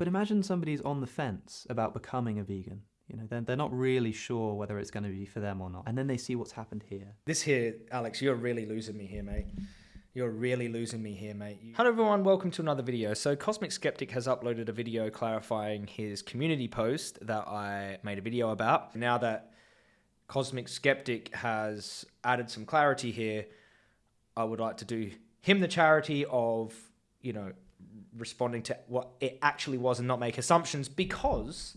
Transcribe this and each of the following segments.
But imagine somebody's on the fence about becoming a vegan. You know, they're, they're not really sure whether it's going to be for them or not. And then they see what's happened here. This here, Alex, you're really losing me here, mate. You're really losing me here, mate. Hello, everyone. Welcome to another video. So, Cosmic Skeptic has uploaded a video clarifying his community post that I made a video about. Now that Cosmic Skeptic has added some clarity here, I would like to do him the charity of, you know, responding to what it actually was and not make assumptions because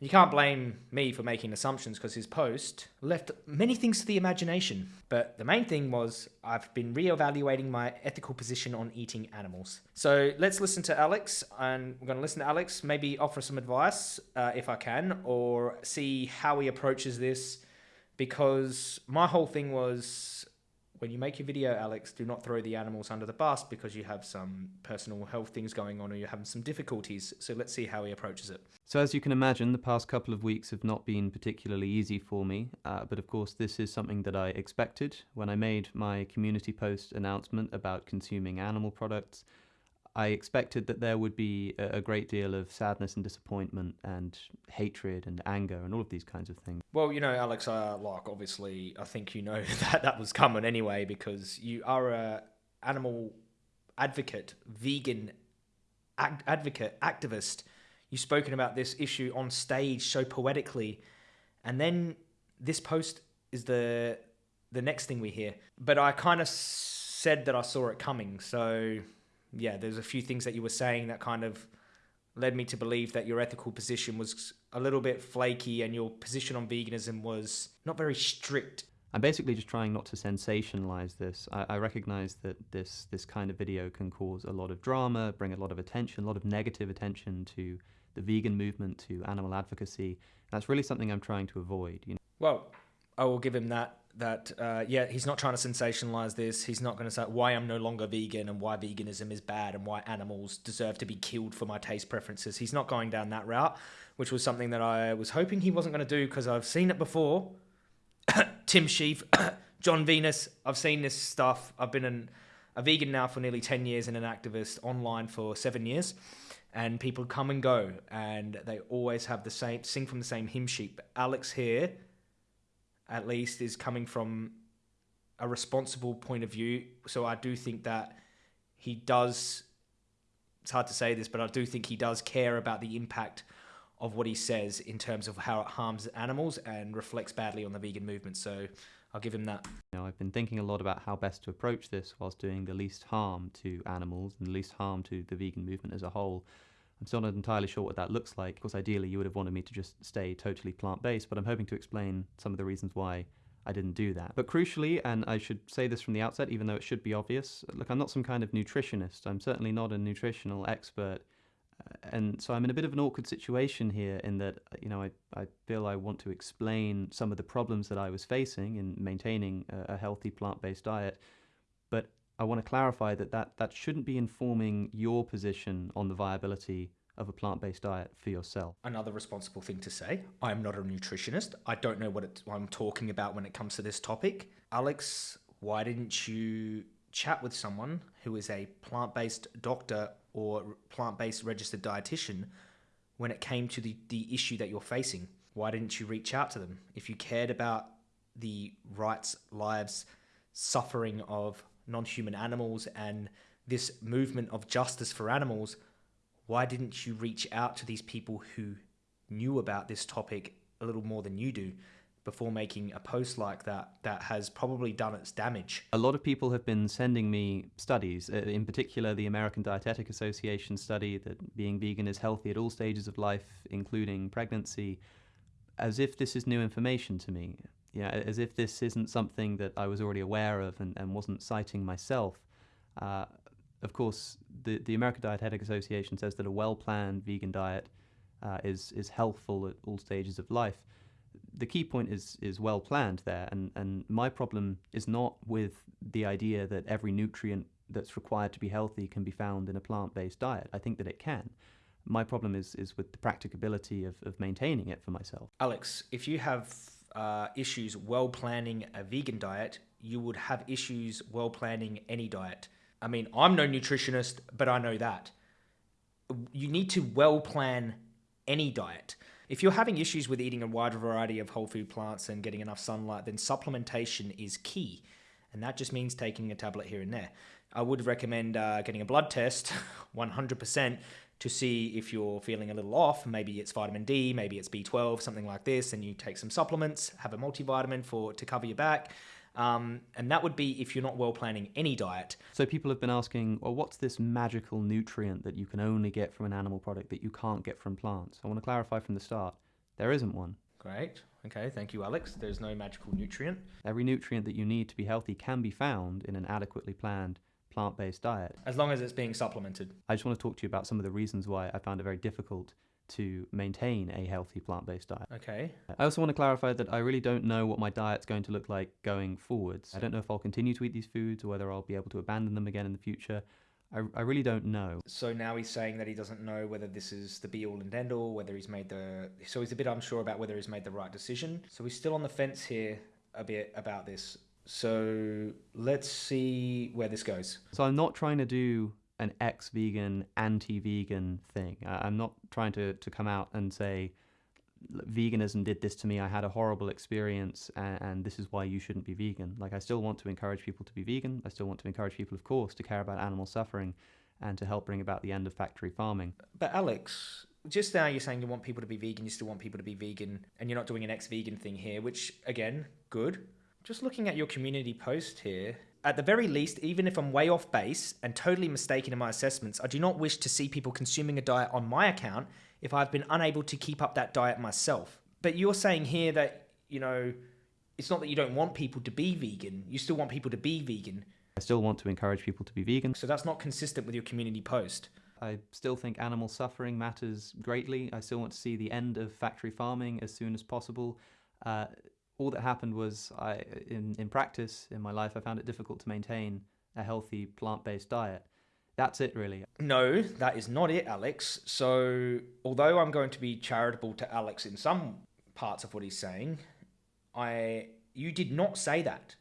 you can't blame me for making assumptions because his post left many things to the imagination. But the main thing was I've been re-evaluating my ethical position on eating animals. So let's listen to Alex, and we're going to listen to Alex, maybe offer some advice uh, if I can, or see how he approaches this. Because my whole thing was when you make your video, Alex, do not throw the animals under the bus because you have some personal health things going on or you're having some difficulties. So let's see how he approaches it. So, as you can imagine, the past couple of weeks have not been particularly easy for me. Uh, but of course, this is something that I expected when I made my community post announcement about consuming animal products. I expected that there would be a, great deal of sadness and disappointment and hatred and anger and all of these kinds of things. Well, you know, Alex, uh, like obviously, I think you know that that was coming anyway because you are a animal advocate, vegan advocate, activist. You've spoken about this issue on stage so poetically, and then this post is the the next thing we hear. But I kind of said that I saw it coming, so yeah, there's a few things that you were saying that kind of led me to believe that your ethical position was a little bit flaky and your position on veganism was not very strict. I'm basically just trying not to sensationalize this. I, I, recognize that this this kind of video can cause a lot of drama, bring a lot of attention, a lot of negative attention to the vegan movement, to animal advocacy. That's really something I'm trying to avoid. You know? Well, I will give him that that uh, yeah he's not trying to sensationalize this. He's not going to say why i'm no longer vegan and why veganism is bad and why animals deserve to be killed for my taste preferences. He's not going down that route which was something that i was hoping he wasn't going to do because i've seen it before. Tim Shieff Jon Venus i've seen this stuff. I've been an, a vegan now for nearly 10 years and an activist online for seven years and people come and go and they always have the same sing from the same hymn sheet. But alex here at least, is coming from a responsible point of view. So I do think that he does. It's hard to say this, but I do think he does care about the impact of what he says in terms of how it harms animals and reflects badly on the vegan movement. So I'll give him that. You know, I've been thinking a lot about how best to approach this whilst doing the least harm to animals and the least harm to the vegan movement as a whole. I'm still not entirely sure what that looks like. Of course, ideally, you would have wanted me to just stay totally plant based, but I'm hoping to explain some of the reasons why I didn't do that. But crucially, and I should say this from the outset, even though it should be obvious, look, I'm not some kind of nutritionist. I'm certainly not a nutritional expert. Uh, and so I'm in a bit of an awkward situation here in that, you know, I, I feel I want to explain some of the problems that I was facing in maintaining a, a healthy plant based diet. But I want to clarify that, that that shouldn't be informing your position on the viability of a plant based diet for yourself. Another responsible thing to say I'm not a nutritionist. I don't know what, what I'm talking about when it comes to this topic. Alex, why didn't you chat with someone who is a plant based doctor or plant based registered dietitian when it came to the, the issue that you're facing? Why didn't you reach out to them? If you cared about the rights, lives, suffering of non human animals and this movement of justice for animals, why didn't you reach out to these people who knew about this topic a little more than you do before making a post like that that has probably done its damage? A lot of people have been sending me studies, uh, in particular the American Dietetic Association study that being vegan is healthy at all stages of life, including pregnancy, as if this is new information to me know, as if this isn't something that I was already aware of and, and wasn't citing myself. Uh, of course, the, the American Dietetic Association says that a well-planned vegan diet uh, is is healthful at all stages of life. The key point is is well planned there, and and my problem is not with the idea that every nutrient that's required to be healthy can be found in a plant-based diet. I think that it can. My problem is is with the practicability of, of maintaining it for myself. Alex, if you have uh, issues well planning a vegan diet, you would have issues well planning any diet. I mean, I'm no nutritionist, but I know that. you need to well plan any diet. If you're having issues with eating a wide variety of whole food plants and getting enough sunlight, then supplementation is key. And that just means taking a tablet here and there. I would recommend uh, getting a blood test 100% to see if you're feeling a little off. Maybe it's vitamin D, maybe it's B12, something like this, and you take some supplements, have a multivitamin for to cover your back. Um, and that would be if you're not well planning any diet. So people have been asking, well, what's this magical nutrient that you can only get from an animal product that you can't get from plants? I want to clarify from the start, there isn't one. Great. Okay, thank you, Alex. There's no magical nutrient. Every nutrient that you need to be healthy can be found in an adequately planned plant based diet. As long as it's being supplemented. I just want to talk to you about some of the reasons why I found it very difficult to maintain a healthy plant based diet. Okay. I also want to clarify that I really don't know what my diet's going to look like going forwards. I don't know if I'll continue to eat these foods or whether I'll be able to abandon them again in the future. I, I really don't know. So now he's saying that he doesn't know whether this is the be all and end all, whether he's made the. So he's a bit unsure about whether he's made the right decision. So he's still on the fence here a bit about this. So let's see where this goes. So I'm not trying to do an ex-vegan, anti-vegan thing. I'm not trying to, to come out and say veganism did this to me. I had a horrible experience, and, and, this is why you shouldn't be vegan. Like I still want to encourage people to be vegan. I still want to encourage people, of course, to care about animal suffering and to help bring about the end of factory farming. But Alex, just now you're saying you want people to be vegan. You still want people to be vegan, and you're not doing an ex-vegan thing here, which again, good. Just looking at your community post here, at the very least, even if I'm way off base and totally mistaken in my assessments, I do not wish to see people consuming a diet on my account if I've been unable to keep up that diet myself. But you're saying here that, you know, it's not that you don't want people to be vegan, you still want people to be vegan. I still want to encourage people to be vegan. So that's not consistent with your community post. I still think animal suffering matters greatly. I still want to see the end of factory farming as soon as possible. Uh, all that happened was I, in, in practice, in my life, I found it difficult to maintain a healthy plant-based diet. That's it, really. No, that is not it, Alex. So, although I'm going to be charitable to Alex in some parts of what he's saying, I you did not say that.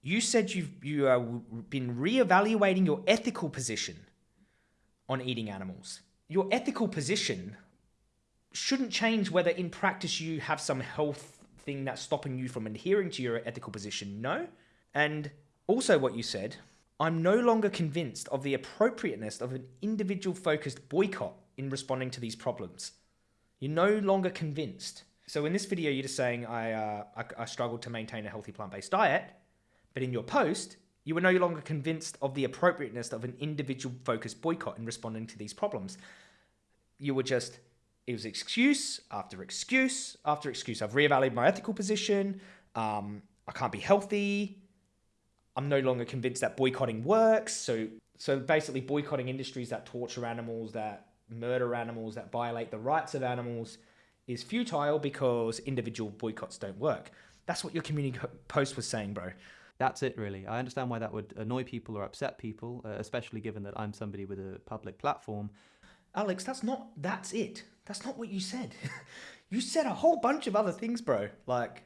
You said you've you have been reevaluating your ethical position on eating animals. Your ethical position shouldn't change whether in practice you have some health thing that's stopping you from adhering to your ethical position? No. And also, what you said, I'm no longer convinced of the appropriateness of an individual focused boycott in responding to these problems. You're no longer convinced. So, in this video, you're just saying, I, uh, I, I struggled to maintain a healthy plant based diet. But in your post, you were no longer convinced of the appropriateness of an individual focused boycott in responding to these problems. You were just it was excuse after excuse after excuse. I've reevaluated my ethical position. Um, I can't be healthy. I'm no longer convinced that boycotting works. So, so basically, boycotting industries that torture animals, that murder animals, that violate the rights of animals is futile because individual boycotts don't work. That's what your community post was saying, bro. That's it, really. I understand why that would annoy people or upset people, uh, especially given that I'm somebody with a public platform. Alex, that's not, that's it. That's not what you said. you said a whole bunch of other things, bro. Like,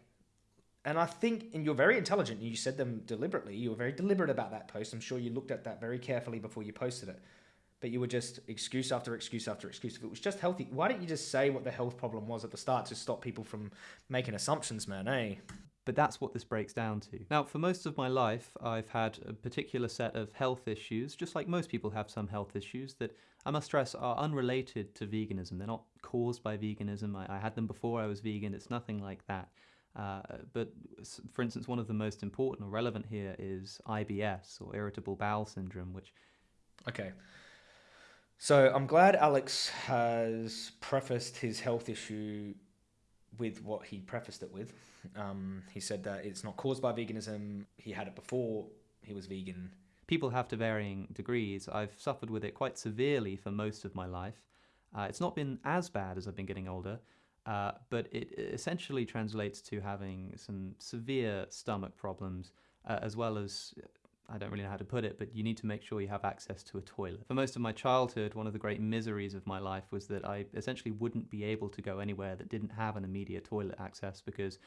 and I think, and you're very intelligent. and You said them deliberately. You were very deliberate about that post. I'm sure you looked at that very carefully before you posted it. But you were just excuse after excuse after excuse. If it was just healthy, why don't you just say what the health problem was at the start to stop people from making assumptions, man? Eh? But that's what this breaks down to. Now, for most of my life, I've had a particular set of health issues, just like most people have some health issues that I must stress are unrelated to veganism. They're not caused by veganism. I, I had them before I was vegan. It's nothing like that. Uh, but for instance, one of the most important or relevant here is IBS or irritable bowel syndrome, which. Okay. So I'm glad Alex has prefaced his health issue with what he prefaced it with. Um, he said that it's not caused by veganism. He had it before he was vegan. People have to varying degrees. I've suffered with it quite severely for most of my life. Uh, it's not been as bad as I've been getting older, uh, but it essentially translates to having some severe stomach problems, uh, as well as I don't really know how to put it, but you need to make sure you have access to a toilet. For most of my childhood, one of the great miseries of my life was that I essentially wouldn't be able to go anywhere that didn't have an immediate toilet access because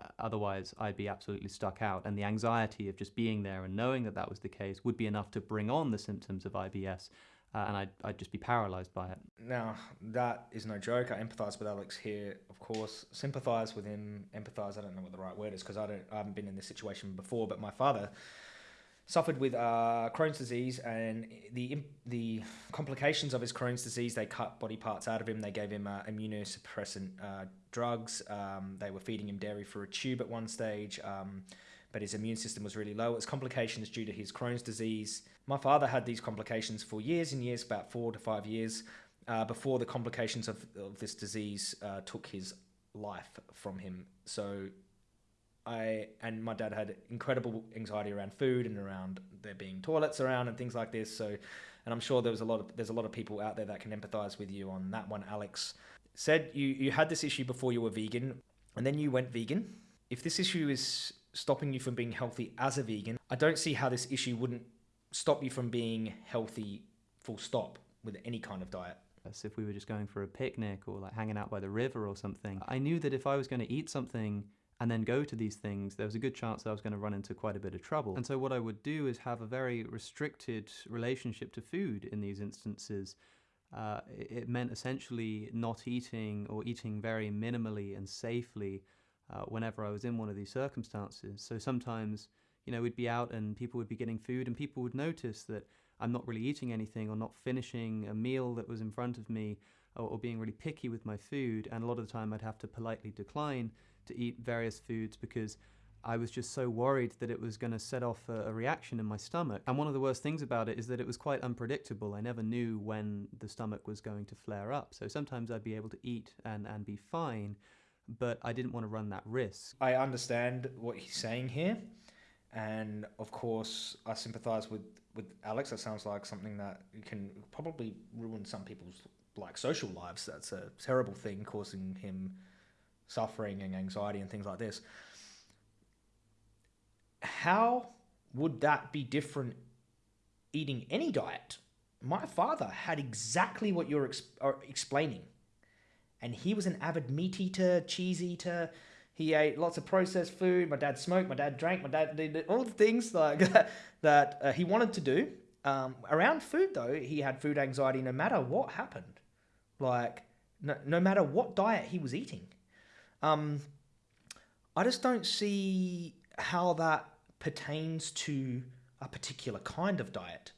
uh, otherwise I'd be absolutely stuck out. And the anxiety of just being there and knowing that that was the case would be enough to bring on the symptoms of IBS. uh, and I'd, I'd just be paralyzed by it. Now, that is no joke. I empathize with Alex here, of course. Sympathize with him, empathize, I don't know what the right word is because I, don't, I haven't been in this situation before, but my father suffered with uh, Crohn's disease and the the complications of his Crohn's disease. They cut body parts out of him. They gave him uh, immunosuppressant uh, drugs. Um, they were feeding him dairy for a tube at one stage. Um, but his immune system was really low. It was complications due to his Crohn's disease. My father had these complications for years and years, about four to five years, uh, before the complications of, of this disease uh, took his life from him. So I and my dad had incredible anxiety around food and around there being toilets around and things like this. So, and I'm sure there was a lot of there's a lot of people out there that can empathize with you on that one. Alex said you you had this issue before you were vegan, and then you went vegan. If this issue is stopping you from being healthy as a vegan, I don't see how this issue wouldn't stop you from being healthy full stop with any kind of diet. As if we were just going for a picnic or like hanging out by the river or something. I knew that if I was going to eat something and then go to these things, there was a good chance that I was going to run into quite a bit of trouble. And so what I would do is have a very restricted relationship to food in these instances. Uh, it meant essentially not eating or eating very minimally and safely uh, whenever I was in one of these circumstances. So sometimes, you know, we'd be out and people would be getting food, and people would notice that I'm not really eating anything or not finishing a meal that was in front of me or, or being really picky with my food. And a lot of the time, I'd have to politely decline to eat various foods because I was just so worried that it was going to set off a, a, reaction in my stomach. And one of the worst things about it is that it was quite unpredictable. I never knew when the stomach was going to flare up. So sometimes I'd be able to eat and, and be fine but I didn't want to run that risk. I understand what he's saying here, and of course, I sympathise with with Alex. That sounds like something that can probably ruin some people's like social lives. That's a terrible thing, causing him suffering and anxiety and things like this. How would that be different eating any diet? My father had exactly what you're ex- explaining and he was an avid meat eater, cheese eater. He ate lots of processed food. My dad smoked. My dad drank. My dad did all the things like that uh, he wanted to do. Um, around food, though, he had food anxiety no matter what happened. Like, no, no matter what diet he was eating. Um, I just don't see how that pertains to a particular kind of diet.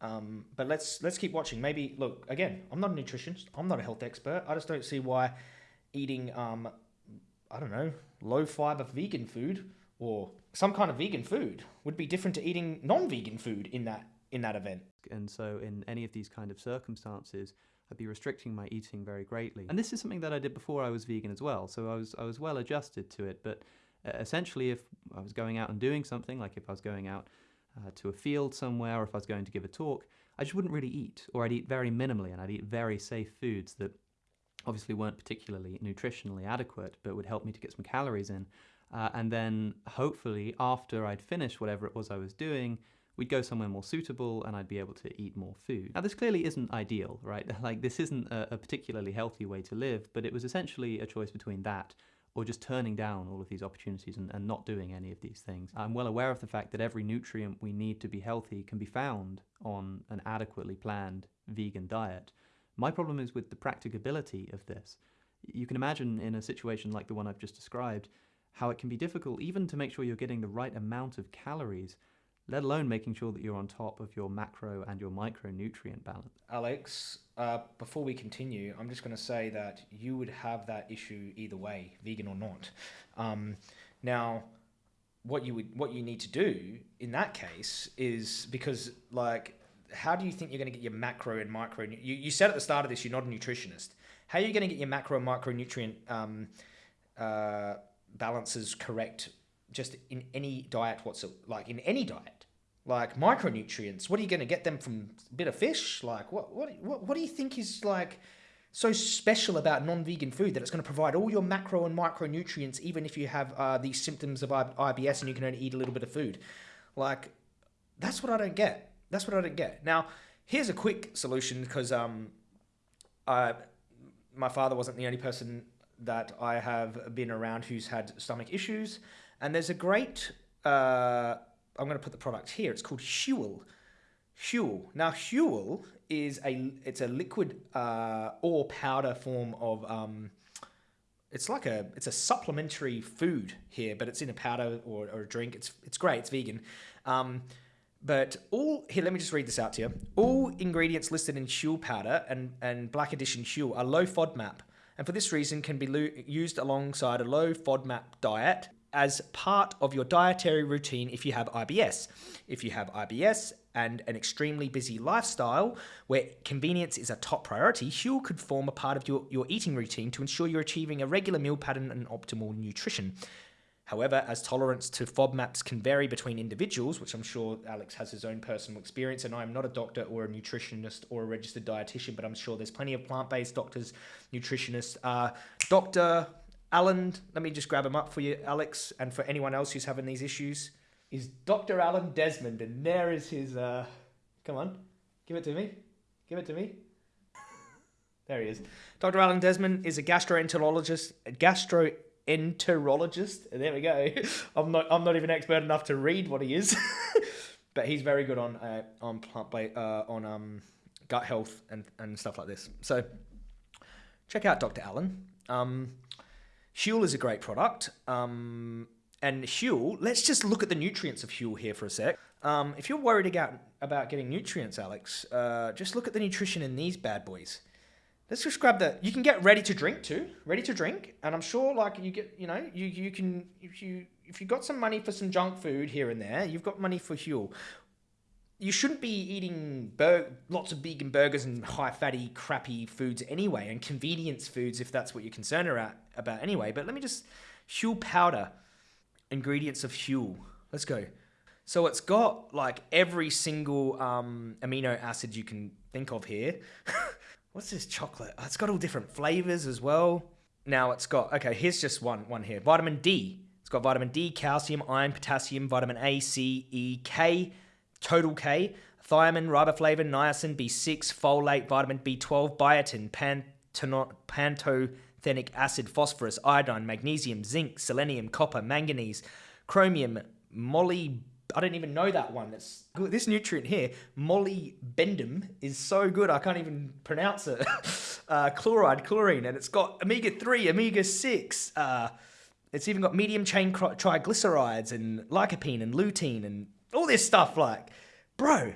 Um, but let's let's keep watching. Maybe look again. I'm not a nutritionist. I'm not a health expert. I just don't see why eating um, I don't know low fiber vegan food or some kind of vegan food would be different to eating non-vegan food in that in that event. And so in any of these kind of circumstances, I'd be restricting my eating very greatly. And this is something that I did before I was vegan as well. So I was I was well adjusted to it. But uh, essentially, if I was going out and doing something, like if I was going out uh, to a field somewhere or if I was going to give a talk, I just wouldn't really eat, or I'd eat very minimally and I'd eat very safe foods that obviously weren't particularly nutritionally adequate but would help me to get some calories in. Uh, and then hopefully, after I'd finished whatever it was I was doing, we'd go somewhere more suitable and I'd be able to eat more food. Now, this clearly isn't ideal, right? Like, this isn't a, a particularly healthy way to live, but it was essentially a choice between that or just turning down all of these opportunities and, and not doing any of these things. I'm well aware of the fact that every nutrient we need to be healthy can be found on an adequately planned vegan diet. My problem is with the practicability of this. You can imagine in a situation like the one I've just described how it can be difficult even to make sure you're getting the right amount of calories let alone making sure that you're on top of your macro and your micronutrient balance. Alex, uh, before we continue, I'm just going to say that you would have that issue either way, vegan or not. Um, now, what you would what you need to do in that case is because like how do you think you're going to get your macro and micro you, you said at the start of this you're not a nutritionist how are you going to get your macro and micronutrient um, uh, balances correct just in any diet whatsoever like in any diet like micronutrients. What are you going to get them from a bit of fish? Like what what what, what do you think is like so special about non-vegan food that it's going to provide all your macro and micronutrients even if you have uh, these symptoms of IBS and you can only eat a little bit of food? Like that's what I don't get. That's what I don't get. Now, here's a quick solution because um I my father wasn't the only person that I have been around who's had stomach issues and there's a great uh I'm going to put the product here. It's called Huel. Huel. Now, Huel is a it's a liquid uh, or powder form of um, it's like a it's a supplementary food here, but it's in a powder or, or a drink. It's it's great. It's vegan. Um, but all here, let me just read this out to you. All ingredients listed in Huel powder and, and Black Edition Huel are low FODMAP, and for this reason can be used alongside a low FODMAP diet as part of your dietary routine if you have IBS. If you have IBS and an extremely busy lifestyle where convenience is a top priority, Huel could form a part of your, your eating routine to ensure you're achieving a regular meal pattern and optimal nutrition. However, as tolerance to FODMAPs can vary between individuals, which I'm sure Alex has his own personal experience, and I'm not a doctor or a nutritionist or a registered dietitian, but I'm sure there's plenty of plant based doctors, nutritionists. Uh, Dr. Alan, let me just grab him up for you, Alex, and for anyone else who's having these issues, is Dr. Alan Desmond, and there is his. Uh, come on, give it to me. Give it to me. There he is. Dr. Alan Desmond is a gastroenterologist, a gastroenterologist. There we go. I'm not. I'm not even expert enough to read what he is, but he's very good on uh, on plant uh, on um, gut health and and stuff like this. So check out Dr. Alan. Um, Huel is a great product. Um, and Huel, let's just look at the nutrients of Huel here for a sec. Um, if you're worried about, about getting nutrients, Alex, uh, just look at the nutrition in these bad boys. Let's just grab the. You can get ready to drink too, ready to drink, and I'm sure like you get, you know, you you can if you if you got some money for some junk food here and there, you've got money for Huel. You shouldn't be eating lots of vegan burgers and high fatty, crappy foods anyway, and convenience foods if that's what you're concerned about anyway. But let me just Huel powder ingredients of Huel. Let's go. So it's got like every single um, amino acid you can think of here. What's this chocolate? Oh, it's got all different flavors as well. Now it's got okay. Here's just one one here. Vitamin D. It's got vitamin D, calcium, iron, potassium, vitamin A, C, E, K, total K, thiamine, riboflavin, niacin, B6, folate, vitamin B12, biotin, pantothenic acid, phosphorus, iodine, magnesium, zinc, selenium, copper, manganese, chromium, molly. I don't even know that one. It's this nutrient here, molybdenum, is so good I can't even pronounce it. uh, chloride, chlorine, and it's got omega three, omega six. Uh, it's even got medium chain triglycerides and lycopene and lutein and all this stuff. Like, bro,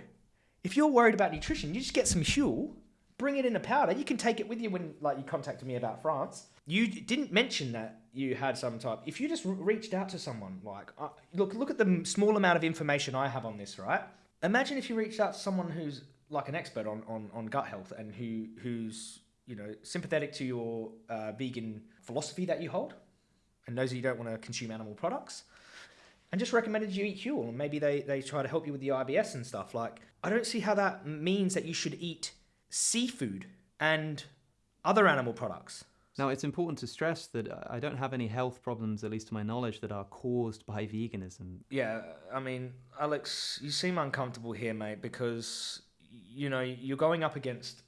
if you're worried about nutrition, you just get some Huel bring it in a powder. You can take it with you when like you contacted me about France. You didn't mention that you had some type. If you just reached out to someone, like uh, look, look at the small amount of information I have on this, right? Imagine if you reached out to someone who's like an expert on on, on gut health and who who's you know sympathetic to your uh, vegan philosophy that you hold, and knows that you don't want to consume animal products. And just recommended you eat Huel, and maybe they, they try to help you with the IBS and stuff. Like, I don't see how that means that you should eat seafood and other animal products. Now, it's important to stress that uh, I don't have any health problems, at least to my knowledge, that are caused by veganism. Yeah, I mean, Alex, you seem uncomfortable here, mate, because, you know, you're going up against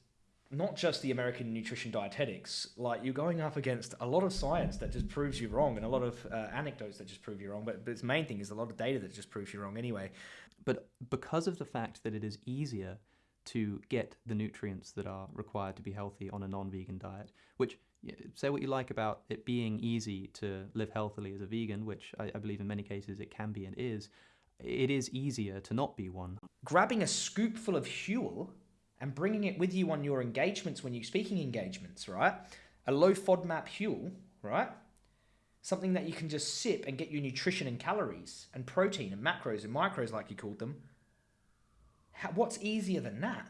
not just the American Nutrition Dietetics, like you're going up against a lot of science that just proves you wrong and a lot of uh, anecdotes that just prove you wrong. But, but its main thing is a lot of data that just proves you wrong anyway. But because of the fact that it is easier to get the nutrients that are required to be healthy on a non-vegan diet which say what you like about it being easy to live healthily as a vegan which I, I, believe in many cases it can be and is it is easier to not be one grabbing a scoopful of Huel and bringing it with you on your engagements when you're speaking engagements right a low fodmap Huel right something that you can just sip and get your nutrition and calories and protein and macros and micros like you called them how, what's easier than that?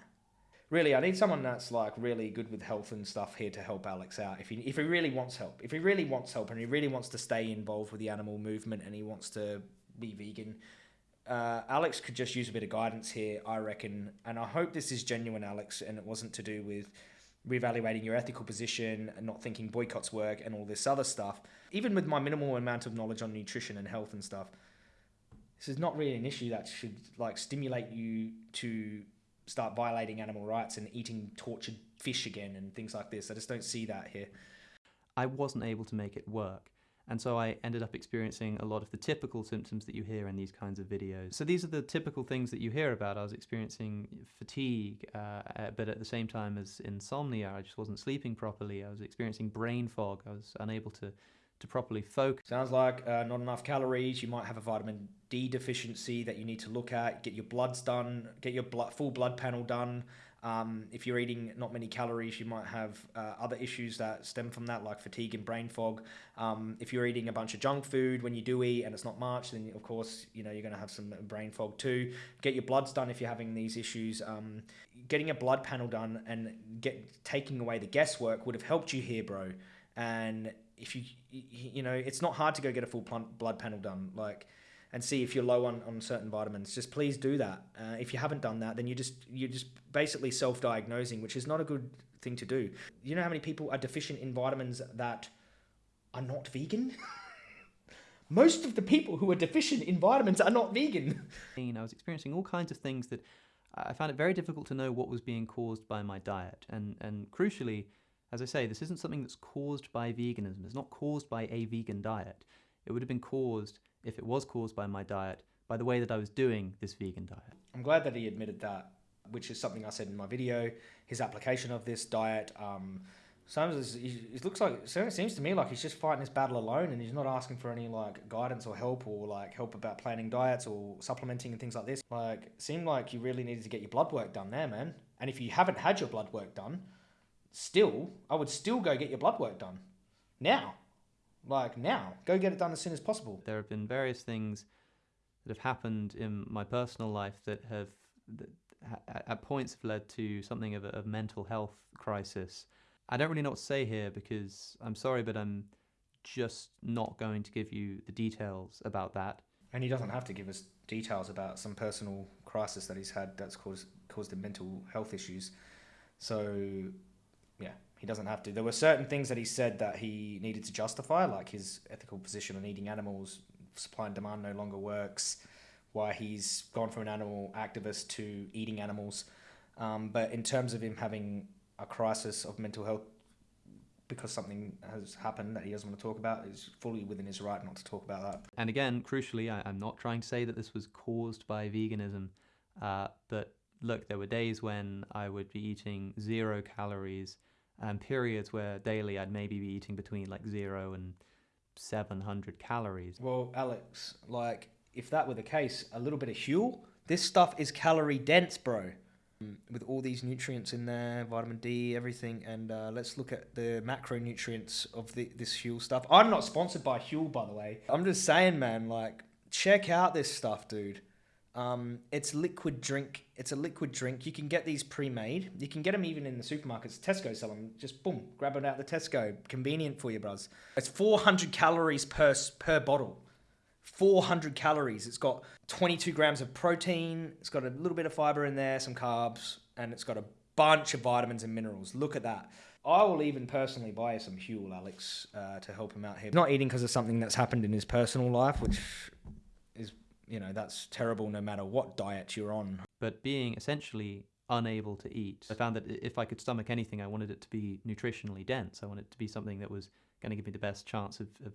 Really, I need someone that's like really good with health and stuff here to help Alex out. If he if he really wants help, if he really wants help, and he really wants to stay involved with the animal movement, and he wants to be vegan, uh, Alex could just use a bit of guidance here, I reckon. And I hope this is genuine, Alex, and it wasn't to do with reevaluating your ethical position and not thinking boycotts work and all this other stuff. Even with my minimal amount of knowledge on nutrition and health and stuff, this is not really an issue that should like stimulate you to start violating animal rights and eating tortured fish again and things like this. I just don't see that here. I wasn't able to make it work. And so I ended up experiencing a lot of the typical symptoms that you hear in these kinds of videos. So these are the typical things that you hear about. I was experiencing fatigue, uh, uh, but at the same time as insomnia, I just wasn't sleeping properly. I was experiencing brain fog. I was unable to to properly focus. Sounds like uh, not enough calories. You might have a vitamin D deficiency that you need to look at. Get your bloods done. Get your blood, full blood panel done. Um, if you're eating not many calories, you might have uh, other issues that stem from that, like fatigue and brain fog. Um, if you're eating a bunch of junk food when you do eat and it's not much, then of course you know you're going to have some brain fog too. Get your bloods done if you're having these issues. Um, getting a blood panel done and get taking away the guesswork would have helped you here, bro. And if you you know it's not hard to go get a full blood panel done, like and see if you're low on, on certain vitamins. Just please do that. Uh, if you haven't done that, then you just you're just basically self-diagnosing, which is not a good thing to do. You know how many people are deficient in vitamins that are not vegan? Most of the people who are deficient in vitamins are not vegan. I was experiencing all kinds of things that I found it very difficult to know what was being caused by my diet. And, and crucially, as I say, this isn't something that's caused by veganism. It's not caused by a vegan diet. It would have been caused if it was caused by my diet, by the way that I was doing this vegan diet. I'm glad that he admitted that, which is something I said in my video. His application of this diet, um, sometimes it looks like it seems to me like he's just fighting this battle alone, and he's not asking for any like guidance or help or like help about planning diets or supplementing and things like this. Like, seemed like you really needed to get your blood work done there, man. And if you haven't had your blood work done, still, I would still go get your blood work done now like now. Go get it done as soon as possible. There have been various things that have happened in my personal life that have that at points have led to something of a, a mental health crisis. I don't really know what to say here because I'm sorry, but I'm just not going to give you the details about that. And he doesn't have to give us details about some personal crisis that he's had that's caused caused him mental health issues. So, yeah, he doesn't have to. There were certain things that he said that he needed to justify, like his ethical position on eating animals, supply and demand no longer works, why he's gone from an animal activist to eating animals. Um, but in terms of him having a crisis of mental health because something has happened that he doesn't want to talk about, is fully within his right not to talk about that. And again, crucially, I, am not trying to say that this was caused by veganism, uh, but look, there were days when I would be eating zero calories and periods where daily I'd maybe be eating between like zero and 700 calories. Well, Alex, like if that were the case, a little bit of Huel, this stuff is calorie dense, bro. With all these nutrients in there, vitamin D, everything, and uh, let's look at the macronutrients of the, this Huel stuff. I'm not sponsored by Huel, by the way. I'm just saying, man, like check out this stuff, dude. Um, it's liquid drink. It's a liquid drink. You can get these pre-made. You can get them even in the supermarkets. Tesco sell them. Just boom, grab it out the Tesco. Convenient for you, bros. It's 400 calories per per bottle. 400 calories. It's got 22 grams of protein. It's got a little bit of fiber in there, some carbs, and it's got a bunch of vitamins and minerals. Look at that. I will even personally buy some Huel, Alex, uh, to help him out here. Not eating because of something that's happened in his personal life, which you know that's terrible no matter what diet you're on. But being essentially unable to eat, I found that if I could stomach anything, I wanted it to be nutritionally dense. I wanted it to be something that was going to give me the best chance of, of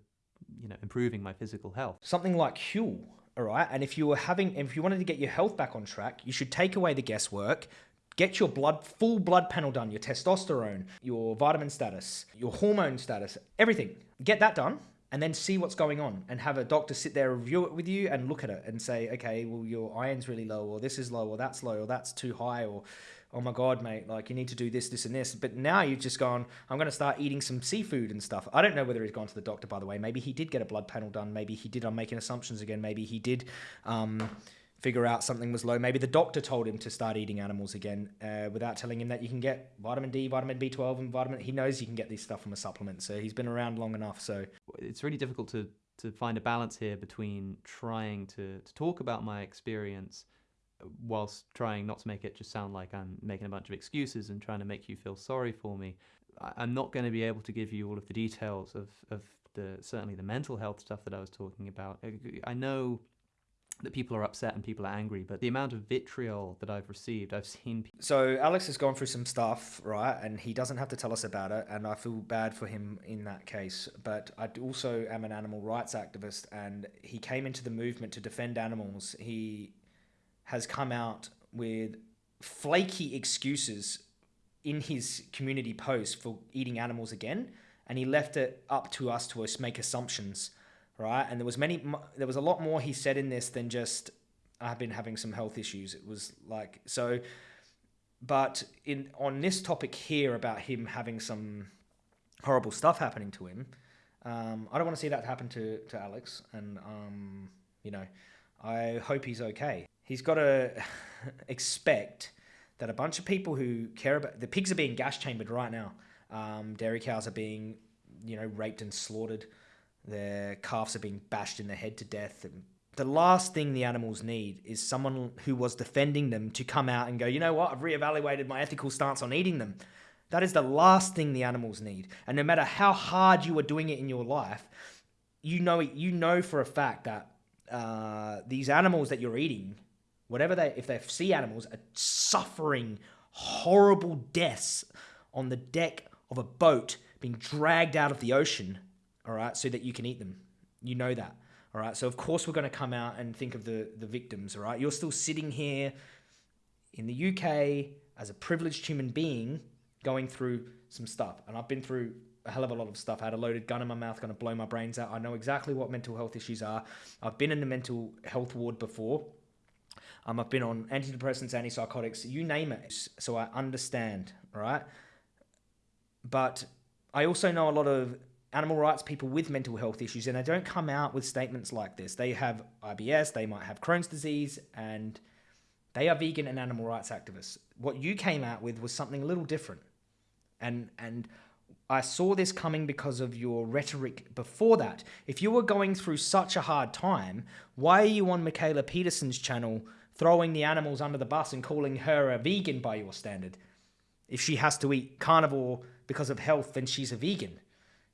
you know improving my physical health. Something like Huel, all right. And if you were having, if you wanted to get your health back on track, you should take away the guesswork. Get your blood, full blood panel done, your testosterone, your vitamin status, your hormone status, everything. Get that done and then see what's going on and have a doctor sit there review it with you and look at it and say okay well your iron's really low or this is low or that's low or that's too high or oh my god mate like you need to do this this and this. But now you've just gone i'm going to start eating some seafood and stuff. I don't know whether he's gone to the doctor by the way. Maybe he did get a blood panel done. Maybe he did i'm making assumptions again. Maybe he did um, figure out something was low. Maybe the doctor told him to start eating animals again uh, without telling him that you can get vitamin D, vitamin B12, and vitamin. He knows you can get this stuff from a supplement, so he's been around long enough. So it's really difficult to to find a balance here between trying to, to talk about my experience whilst trying not to make it just sound like I'm making a bunch of excuses and trying to make you feel sorry for me. I'm not going to be able to give you all of the details of, of the certainly the mental health stuff that I was talking about. I know that people are upset and people are angry, but the amount of vitriol that I've received, I've seen. So Alex has gone through some stuff, right, and he doesn't have to tell us about it, and I feel bad for him in that case. But I also am an animal rights activist, and he came into the movement to defend animals. He has come out with flaky excuses in his community post for eating animals again, and he left it up to us to make assumptions right? And there was many, there was a lot more he said in this than just I've been having some health issues. It was like so, but in on this topic here about him having some horrible stuff happening to him, um, I don't want to see that happen to to Alex, and um, you know, I hope he's okay. He's got to expect that a bunch of people who care about the pigs are being gas chambered right now. Um, dairy cows are being, you know, raped and slaughtered. Their calves are being bashed in the head to death. And the last thing the animals need is someone who was defending them to come out and go, you know what, I've reevaluated my ethical stance on eating them. That is the last thing the animals need. And no matter how hard you are doing it in your life, you know you know for a fact that uh, these animals that you're eating, whatever they, if they're sea animals, are suffering horrible deaths on the deck of a boat being dragged out of the ocean all right, so that you can eat them. You know that. All right. So of course we're going to come out and think of the the victims. All right. You're still sitting here in the UK as a privileged human being going through some stuff, and I've been through a hell of a lot of stuff. I had a loaded gun in my mouth, going to blow my brains out. I know exactly what mental health issues are. I've been in the mental health ward before. Um, I've been on antidepressants, antipsychotics, you name it. So I understand, right? But I also know a lot of animal rights people with mental health issues, and they don't come out with statements like this. They have IBS, they might have Crohn's disease, and they are vegan and animal rights activists. What you came out with was something a little different, and and I saw this coming because of your rhetoric before that. If you were going through such a hard time, why are you on Mikhaila Peterson's channel throwing the animals under the bus and calling her a vegan by your standard? If she has to eat carnivore because of health, then she's a vegan.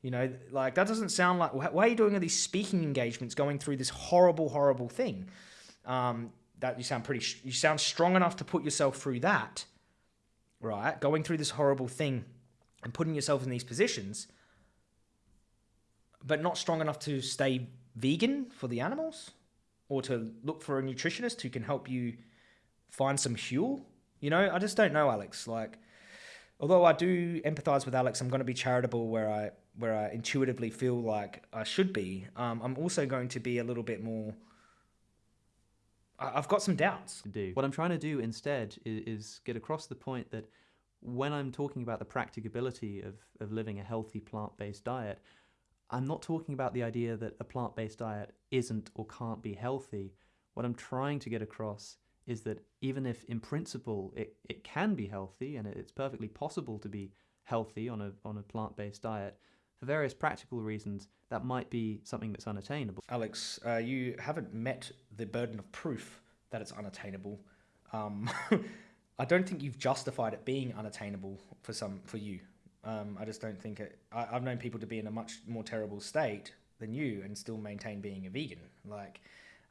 You know, like that doesn't sound like. Why are you doing all these speaking engagements, going through this horrible, horrible thing? Um, that you sound pretty. You sound strong enough to put yourself through that, right? Going through this horrible thing and putting yourself in these positions, but not strong enough to stay vegan for the animals, or to look for a nutritionist who can help you find some fuel. You know, I just don't know, Alex. Like, although I do empathize with Alex, I'm going to be charitable where I where I intuitively feel like I should be, um, I'm also going to be a little bit more. I've got some doubts. Do what I'm trying to do instead is, is get across the point that when I'm talking about the practicability of, of living a healthy plant based diet, I'm not talking about the idea that a plant based diet isn't or can't be healthy. What I'm trying to get across is that even if in principle it, it can be healthy and it's perfectly possible to be healthy on a, on a plant based diet, for various practical reasons, that might be something that's unattainable. Alex, uh, you haven't met the burden of proof that it's unattainable. Um, I don't think you've justified it being unattainable for some for you. Um, I just don't think it. I, I've known people to be in a much more terrible state than you and still maintain being a vegan. Like,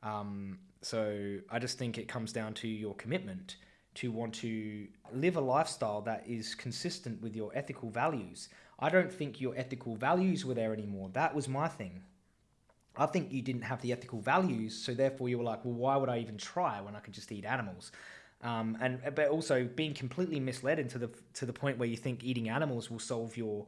um, so I just think it comes down to your commitment to want to live a lifestyle that is consistent with your ethical values. I don't think your ethical values were there anymore. That was my thing. I think you didn't have the ethical values, so therefore you were like, well, why would I even try when I could just eat animals? Um, and but also being completely misled into the to the point where you think eating animals will solve your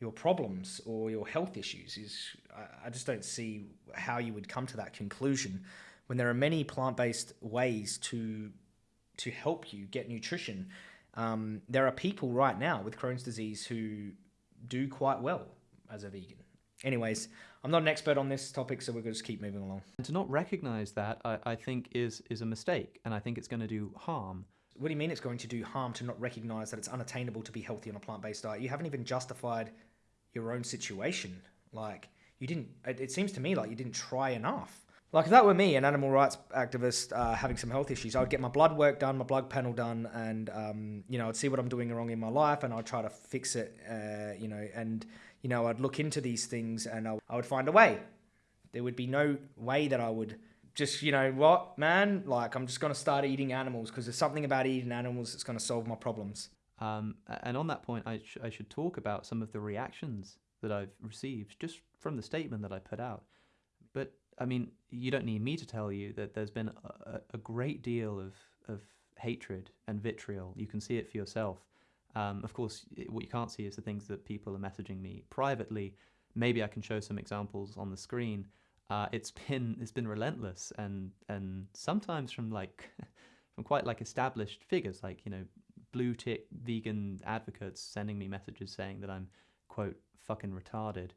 your problems or your health issues is I, I just don't see how you would come to that conclusion when there are many plant based ways to to help you get nutrition. Um, there are people right now with Crohn's disease who do quite well as a vegan. Anyways, I'm not an expert on this topic, so we're going to just keep moving along. And to not recognize that, I, I think, is, is a mistake, and I think it's going to do harm. What do you mean it's going to do harm to not recognize that it's unattainable to be healthy on a plant based diet? You haven't even justified your own situation. Like, you didn't, it, it seems to me like you didn't try enough. Like if that were me, an animal rights activist uh, having some health issues, I would get my blood work done, my blood panel done, and um, you know I'd see what I'm doing wrong in my life, and I'd try to fix it. Uh, you know, and you know I'd look into these things, and I, I would find a way. There would be no way that I would just you know what, man? Like I'm just gonna start eating animals because there's something about eating animals that's gonna solve my problems. Um, and on that point, I, sh- I should talk about some of the reactions that I've received just from the statement that I put out. But I mean, you don't need me to tell you that there's been a, a great deal of, of hatred and vitriol. You can see it for yourself. Um, of course, what you can't see is the things that people are messaging me privately. Maybe I can show some examples on the screen uh, it's been it's been relentless and and sometimes from like from quite like established figures like you know blue tick vegan advocates sending me messages saying that I'm quote fucking retarded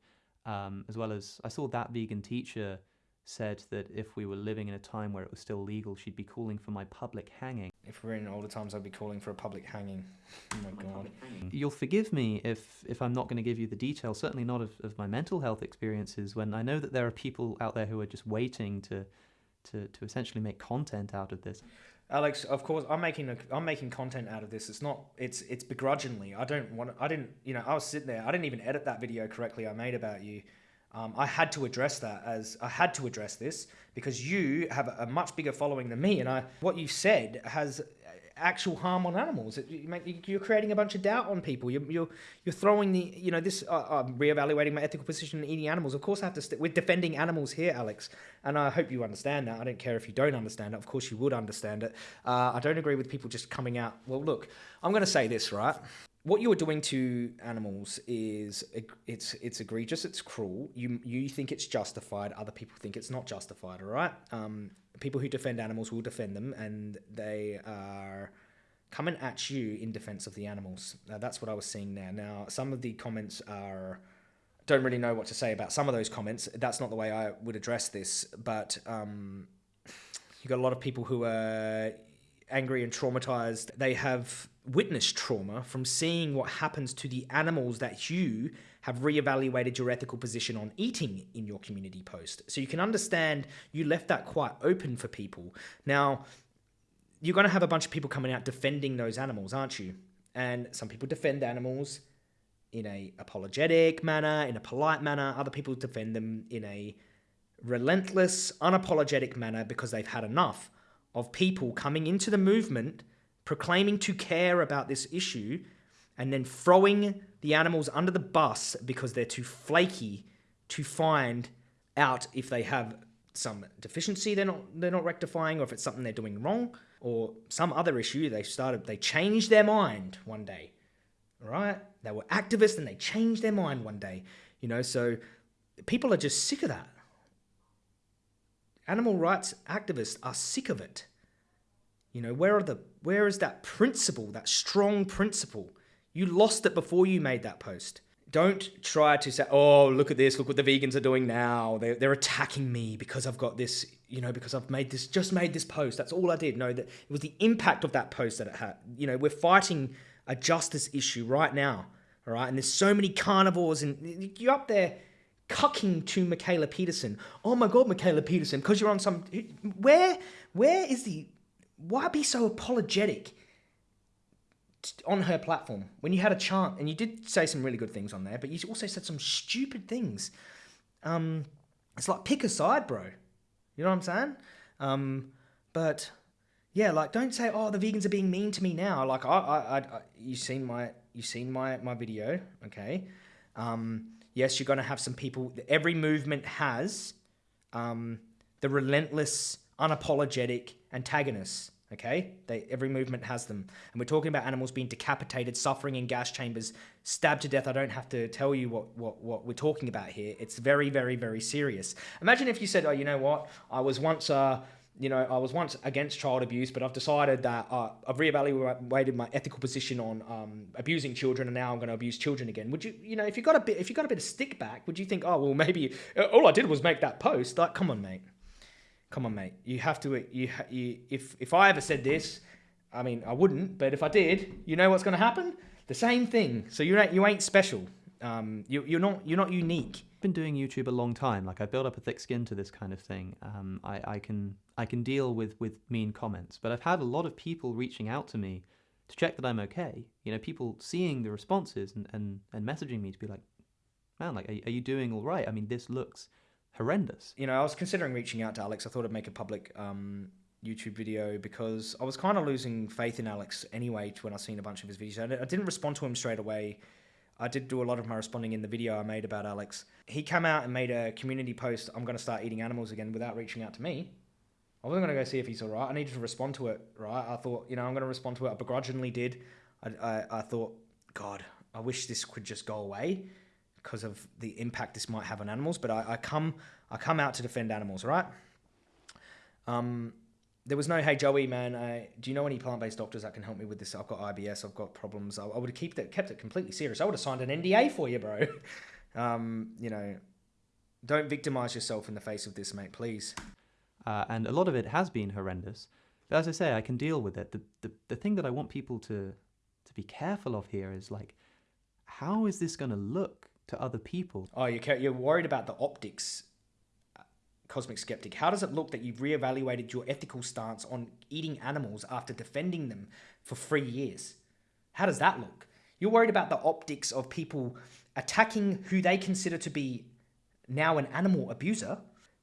um, as well as I saw that vegan teacher said that if we were living in a time where it was still legal she'd be calling for my public hanging if we're in older times, I'd be calling for a public hanging. Oh my god. You'll forgive me if if I'm not going to give you the details. Certainly not of, of my mental health experiences. When I know that there are people out there who are just waiting to to to essentially make content out of this. Alex, of course, I'm making a, I'm making content out of this. It's not it's it's begrudgingly. I don't want I didn't you know I was sitting there. I didn't even edit that video correctly. I made about you. Um, I had to address that as I had to address this because you have a much bigger following than me, and I what you said has actual harm on animals. You're creating a bunch of doubt on people. You're you're, you're throwing the you know this. Uh, I'm reevaluating my ethical position in eating animals. Of course, I have to. we we're defending animals here, Alex, and I hope you understand that. I don't care if you don't understand it. Of course, you would understand it. Uh, I don't agree with people just coming out. Well, look, I'm going to say this right what you're doing to animals is it's it's egregious, it's cruel. You you think it's justified, other people think it's not justified. All right, um, people who defend animals will defend them, and they are coming at you in defense of the animals. Now, that's what I was seeing there. Now, some of the comments are don't really know what to say about some of those comments. That's not the way I would address this, but um, you got a lot of people who are angry and traumatized. They have witnessed trauma from seeing what happens to the animals that you have reevaluated your ethical position on eating in your community post. So you can understand you left that quite open for people. Now, you're going to have a bunch of people coming out defending those animals, aren't you? And some people defend animals in a apologetic manner, in a polite manner. Other people defend them in a relentless, unapologetic manner because they've had enough of people coming into the movement proclaiming to care about this issue and then throwing the animals under the bus because they're too flaky to find out if they have some deficiency they're not they're not rectifying or if it's something they're doing wrong or some other issue. They started they changed their mind one day. Right? They were activists and they changed their mind one day you know? So people are just sick of that. Animal rights activists are sick of it you know, where are the where is that principle, that strong principle? You lost it before you made that post. Don't try to say, "Oh, look at this! Look what the vegans are doing now. They're, they're attacking me because I've got this. You know, because I've made this, just made this post. That's all I did. No, that it was the impact of that post that it had. You know, we're fighting a justice issue right now. All right, and there's so many carnivores, and you're up there cucking to Mikhaila Peterson. Oh my God, Mikhaila Peterson, because you're on some. Where, where is the why be so apologetic on her platform when you had a chance and you did say some really good things on there, but you also said some stupid things. Um, it's like pick a side, bro. You know what I'm saying? Um, but yeah, like don't say, oh, the vegans are being mean to me now. Like I, I, I you seen my, you seen my my video, okay? Um, yes, you're gonna have some people. Every movement has um, the relentless, unapologetic antagonists. Okay, they, every movement has them, and we're talking about animals being decapitated, suffering in gas chambers, stabbed to death. I don't have to tell you what what what we're talking about here. It's very, very, very serious. Imagine if you said, "Oh, you know what? I was once uh, you know, I was once against child abuse, but I've decided that uh, I've reevaluated my ethical position on um, abusing children, and now I'm going to abuse children again. Would you, you know, if you got a bit, if you got a bit of stick back, would you think, oh well, maybe all I did was make that post? Like, come on, mate. Come on, mate. You have to. You, you if if I ever said this, I mean, I wouldn't. But if I did, you know what's going to happen? The same thing. So you ain't you ain't special. Um, you you're not you're not unique. I've been doing YouTube a long time. Like I built up a thick skin to this kind of thing. Um, I I can I can deal with with mean comments, but I've had a lot of people reaching out to me to check that I'm okay. You know, people seeing the responses and and, and messaging me to be like, man, like, are, are you doing all right? I mean, this looks horrendous. You know, I was considering reaching out to Alex. I thought I'd make a public um, YouTube video because I was kind of losing faith in Alex anyway to when I seen a bunch of his videos. I didn't respond to him straight away. I did do a lot of my responding in the video I made about Alex. He came out and made a community post, I'm going to start eating animals again without reaching out to me. I wasn't going to go see if he's all right. I needed to respond to it, right? I thought, you know, I'm going to respond to it. I begrudgingly did. I, I, I thought, God, I wish this could just go away because of the impact this might have on animals. But I, I come, I come out to defend animals, right? Um, there was no, hey Joey, man, I, do you know any plant-based doctors that can help me with this? I've got IBS, I've got problems. I, I would have kept it, kept it completely serious. I would have signed an NDA for you, bro. um, you know, don't victimize yourself in the face of this, mate, please. Uh, and a lot of it has been horrendous. But as I say, I can deal with it. The, the, the thing that I want people to, to be careful of here is like, how is this going to look to other people? Oh, you're, you're worried about the optics uh, Cosmic Skeptic, how does it look that you've reevaluated your ethical stance on eating animals after defending them for three years? How does that look? You're worried about the optics of people attacking who they consider to be now an animal abuser.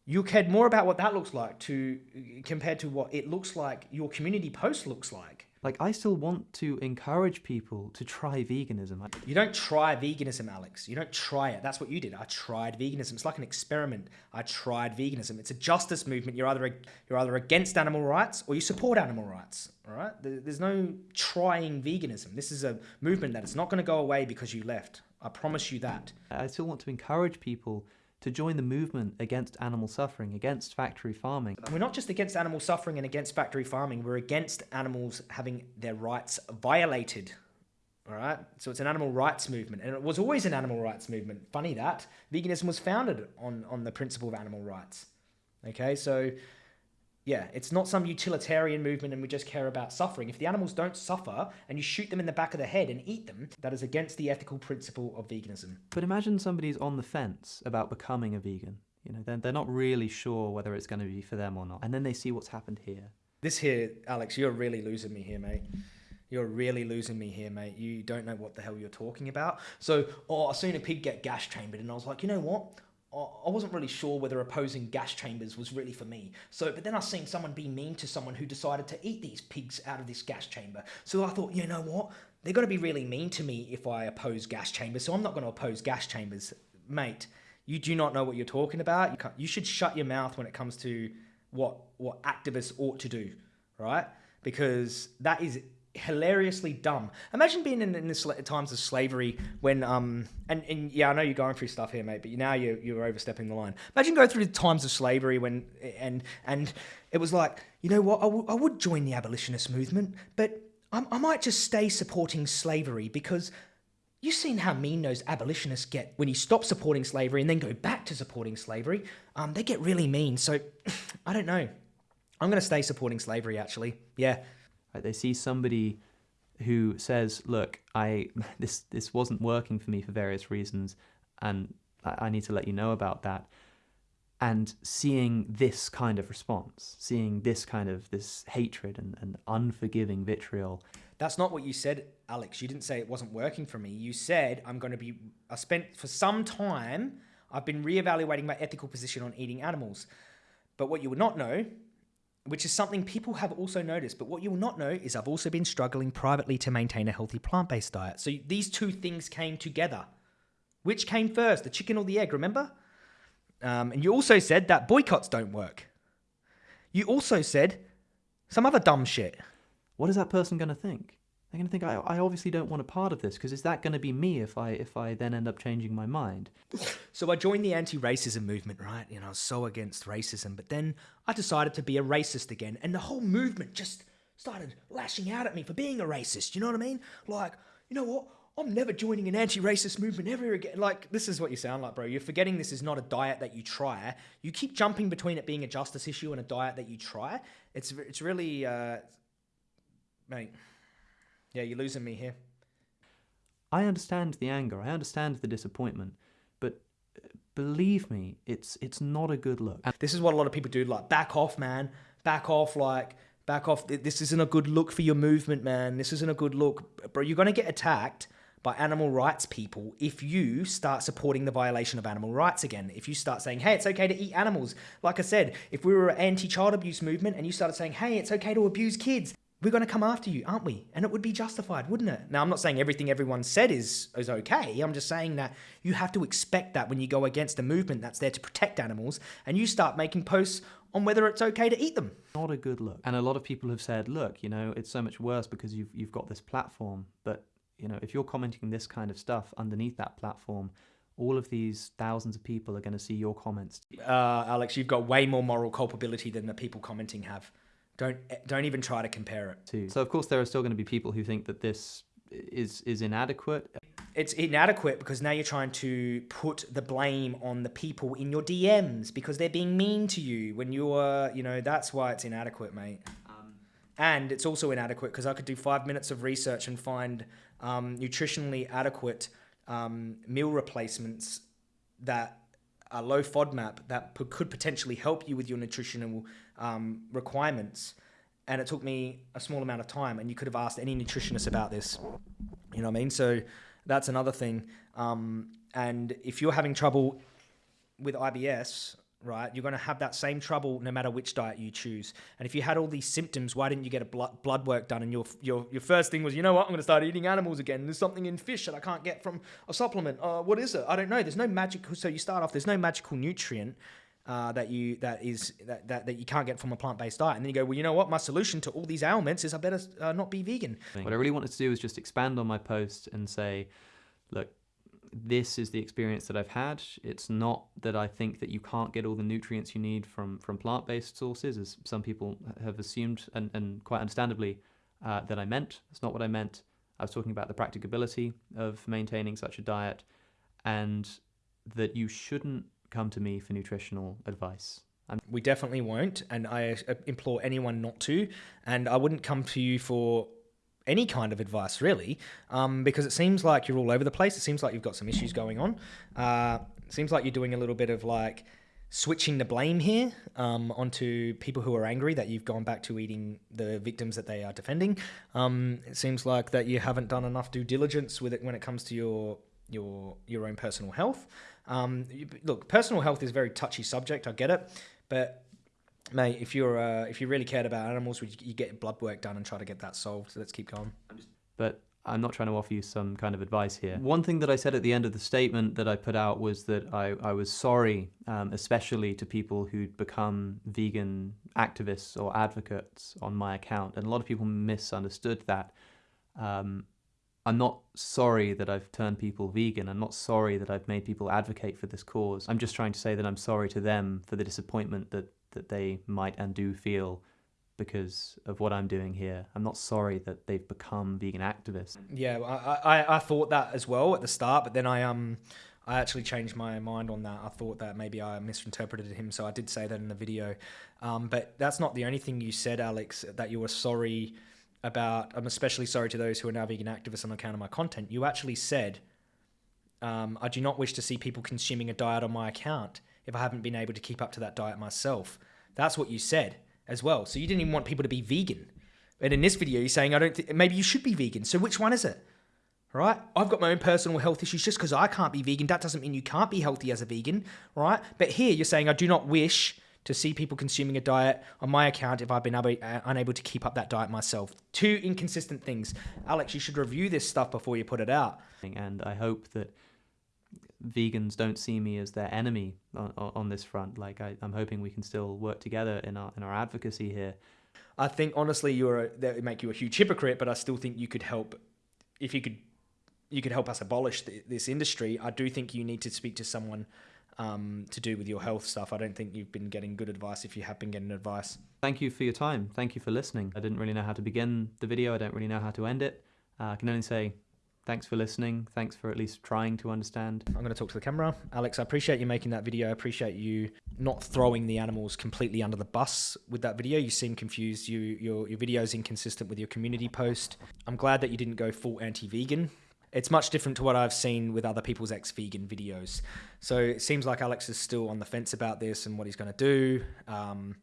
You cared more about what that looks like to compared to what it looks like your community post looks like. Like, I still want to encourage people to try veganism. You don't try veganism, Alex. You don't try it. That's what you did. I tried veganism. It's like an experiment. I tried veganism. It's a justice movement. You're either you're either against animal rights or you support animal rights. All right. There's no trying veganism. This is a movement that is not going to go away because you left. I promise you that. I still want to encourage people to join the movement against animal suffering, against factory farming. We're not just against animal suffering and against factory farming, we're against animals having their rights violated. All right, so it's an animal rights movement, and it was always an animal rights movement. Funny that veganism was founded on on the principle of animal rights. Okay, so yeah, it's not some utilitarian movement and we just care about suffering. If the animals don't suffer and you shoot them in the back of the head and eat them, that is against the ethical principle of veganism. But imagine somebody's on the fence about becoming a vegan. You know, they're, they're not really sure whether it's going to be for them or not. And then they see what's happened here. This here, Alex, you're really losing me here, mate. You're really losing me here, mate. You don't know what the hell you're talking about. So, oh, I seen a pig get gas chambered, and I was like, you know what? I wasn't really sure whether opposing gas chambers was really for me. So, but then I seen someone be mean to someone who decided to eat these pigs out of this gas chamber. So I thought, you know what? They're going to be really mean to me if I oppose gas chambers. So I'm not going to oppose gas chambers, mate. You do not know what you're talking about. You, you should shut your mouth when it comes to what what activists ought to do, right? Because that is hilariously dumb. Imagine being in, in the times of slavery when um and, and yeah, I know you're going through stuff here, mate, but now you're you're overstepping the line. Imagine going through the times of slavery when and and it was like, you know what, I, I would join the abolitionist movement, but I, I might just stay supporting slavery because You've seen how mean those abolitionists get when you stop supporting slavery and then go back to supporting slavery. Um, they get really mean. So, I don't know. I'm going to stay supporting slavery, actually. Yeah, Right? They see somebody who says, "Look, I this this wasn't working for me for various reasons, and I, I need to let you know about that." And seeing this kind of response, seeing this kind of this hatred and, and unforgiving vitriol. That's not what you said, Alex. You didn't say it wasn't working for me. You said I'm going to be. I spent for some time. I've been reevaluating my ethical position on eating animals. But what you would not know which is something people have also noticed. But what you will not know is I've also been struggling privately to maintain a healthy plant based diet. So these two things came together. Which came first, the chicken or the egg, remember? Um, and you also said that boycotts don't work. You also said some other dumb shit. What is that person going to think? They're going to think I, I obviously don't want a part of this because is that going to be me if I if I then end up changing my mind? So I joined the anti-racism movement, right? You know, I was so against racism, but then I decided to be a racist again, and the whole movement just started lashing out at me for being a racist. You know what I mean? Like, you know what? I'm never joining an anti-racist movement ever again. Like, this is what you sound like, bro. You're forgetting this is not a diet that you try. You keep jumping between it being a justice issue and a diet that you try. It's it's really, uh, mate. Yeah, you're losing me here. I understand the anger. I understand the disappointment, but uh, believe me, it's it's not a good look. This is what a lot of people do. Like, back off, man. Back off. Like, back off. This isn't a good look for your movement, man. This isn't a good look, bro. You're gonna get attacked by animal rights people if you start supporting the violation of animal rights again. If you start saying, hey, it's okay to eat animals. Like I said, if we were an anti child abuse movement and you started saying, hey, it's okay to abuse kids, we're going to come after you, aren't we? And it would be justified, wouldn't it? Now, I'm not saying everything everyone said is, is okay. I'm just saying that you have to expect that when you go against a movement that's there to protect animals and you start making posts on whether it's okay to eat them. Not a good look. And a lot of people have said, look, you know, it's so much worse because you've, you've got this platform. But, you know, if you're commenting this kind of stuff underneath that platform, all of these thousands of people are going to see your comments. Uh, Alex, you've got way more moral culpability than the people commenting have. Don't don't even try to compare it. To. So of course there are still going to be people who think that this is is inadequate. It's inadequate because now you're trying to put the blame on the people in your DMs because they're being mean to you when you're, you know, that's why it's inadequate, mate. Um, and it's also inadequate because I could do five minutes of research and find um, nutritionally adequate um, meal replacements that are low FODMAP that could potentially help you with your nutritional um, requirements. And it took me a small amount of time, and you could have asked any nutritionist about this. You know what I mean? So that's another thing. Um, and if you're having trouble with IBS, right, you're going to have that same trouble no matter which diet you choose. And if you had all these symptoms, why didn't you get a blood, blood work done? And your, your, your first thing was, you know what, I'm going to start eating animals again. There's something in fish that I can't get from a supplement. Uh, what is it? I don't know. There's no magical. So you start off, there's no magical nutrient uh, that you that is that, that, that you can't get from a plant based diet, and then you go, well, you know what? My solution to all these ailments is I better uh, not be vegan. What I really wanted to do was just expand on my post and say, look, this is the experience that I've had. It's not that I think that you can't get all the nutrients you need from from plant based sources, as some people have assumed, and, and quite understandably, uh, that I meant. That's not what I meant. I was talking about the practicability of maintaining such a diet, and that you shouldn't come to me for nutritional advice. I'm we definitely won't, and I uh, implore anyone not to. And I wouldn't come to you for any kind of advice, really, um, because it seems like you're all over the place. It seems like you've got some issues going on. Uh, it seems like you're doing a little bit of like switching the blame here um, onto people who are angry that you've gone back to eating the victims that they are defending. Um, it seems like that you haven't done enough due diligence with it when it comes to your your your own personal health. Um, look, personal health is a very touchy subject. I get it, but mate, if you're uh, if you really cared about animals, would you, get blood work done and try to get that solved? So let's keep going. But I'm not trying to offer you some kind of advice here. One thing that I said at the end of the statement that I put out was that I, I was sorry, um, especially to people who'd become vegan activists or advocates on my account. And a lot of people misunderstood that. Um, I'm not sorry that I've turned people vegan. I'm not sorry that I've made people advocate for this cause. I'm just trying to say that I'm sorry to them for the disappointment that, that they might and do feel because of what I'm doing here. I'm not sorry that they've become vegan activists. Yeah, I, I, I thought that as well at the start, but then I um I actually changed my mind on that. I thought that maybe I misinterpreted him, so I did say that in the video. Um, but that's not the only thing you said, Alex. That you were sorry about I'm especially sorry to those who are now vegan activists on account of my content. You actually said, um, I do not wish to see people consuming a diet on my account if I haven't been able to keep up to that diet myself. That's what you said as well. So you didn't even want people to be vegan. And in this video, you're saying I don't. Th- maybe you should be vegan. So which one is it? Right? I've got my own personal health issues. Just because I can't be vegan, that doesn't mean you can't be healthy as a vegan, right? But here you're saying I do not wish to see people consuming a diet on my account if I've been able, uh, unable to keep up that diet myself. Two inconsistent things. Alex, you should review this stuff before you put it out. And I hope that vegans don't see me as their enemy on, on this front. Like I, am hoping we can still work together in our in our advocacy here. I think honestly, you're a, that would make you a huge hypocrite, but I still think you could help if you could you could help us abolish the, this industry. I do think you need to speak to someone um, to do with your health stuff. I don't think you've been getting good advice if you have been getting advice. Thank you for your time. Thank you for listening. I didn't really know how to begin the video. I don't really know how to end it. Uh, I can only say thanks for listening. Thanks for at least trying to understand. I'm going to talk to the camera. Alex, I appreciate you making that video. I appreciate you not throwing the animals completely under the bus with that video. You seem confused. You, your, your video is inconsistent with your community post. I'm glad that you didn't go full anti vegan it's much different to what I've seen with other people's ex vegan videos. So it seems like Alex is still on the fence about this and what he's going to do. Um,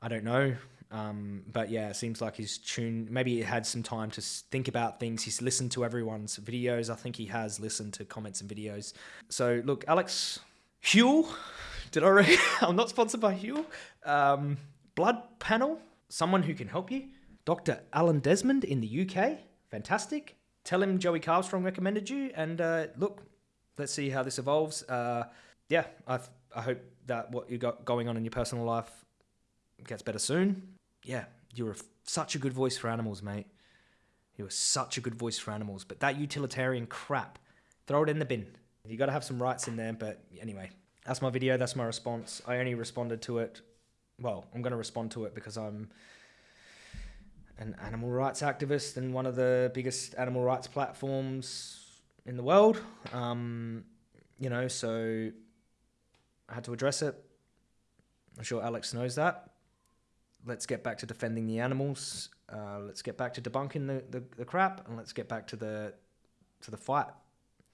I don't know. Um, but yeah, it seems like he's tuned. Maybe he had some time to think about things. He's listened to everyone's videos. I think he has listened to comments and videos. So look, Alex Huel, did I read? I'm not sponsored by Huel. Um, blood panel, someone who can help you. Dr. Alan Desmond in the UK, fantastic. Tell him Joey Carbstrong recommended you, and uh, look, let's see how this evolves. Uh, yeah, I I hope that what you got going on in your personal life gets better soon. Yeah, you're such a good voice for animals, mate. You are such a good voice for animals. But that utilitarian crap, throw it in the bin. You got to have some rights in there. But anyway, that's my video. That's my response. I only responded to it. Well, I'm going to respond to it because I'm an animal rights activist and one of the biggest animal rights platforms in the world. Um, you know, so I had to address it. I'm sure Alex knows that let's get back to defending the animals. Uh, let's get back to debunking the, the, the crap, and let's get back to the to the fight.